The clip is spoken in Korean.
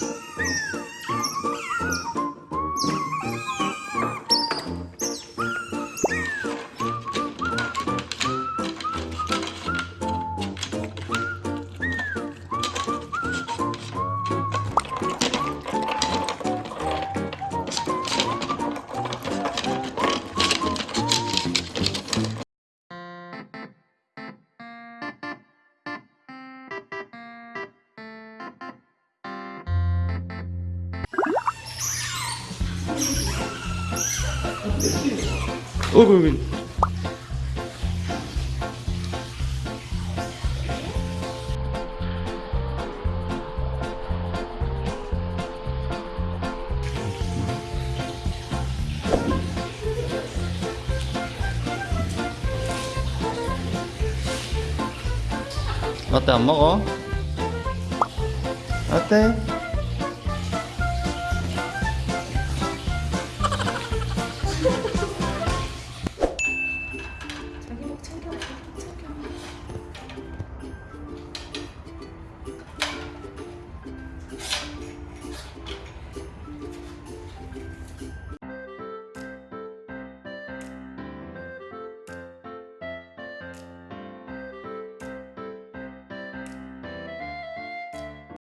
mesmo. 어이구 여기 라떼 안 먹어? 라떼?